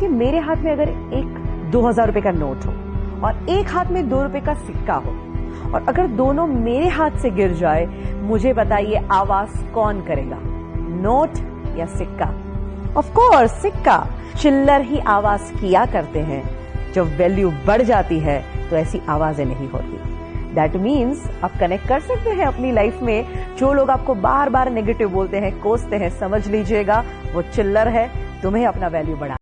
कि मेरे हाथ में अगर एक दो हज़ार रुपए का नोट हो और एक हाथ में दो रुपए का सिक्का हो और अगर दोनों मेरे हाथ से गिर जाए, मुझे बताइए आवाज़ कौन करेगा? नोट या सिक्का? ऑफ़ कोर्स सिक्का। चिल्लर ही आवाज़ किया करते हैं। जब वैल्यू बढ़ जाती है तो ऐसी आवाज़ें नहीं होती। दैट मीन्स आप कनेक्ट कर सकते हैं अपनी लाइफ में। जो लोग आपको बार बार नेगेटिव बोलते हैं, कोसते हैं, समझ लीजिएगा, वो चिल्लर है। तुम्हें अपना वैल्यू बढ़ाना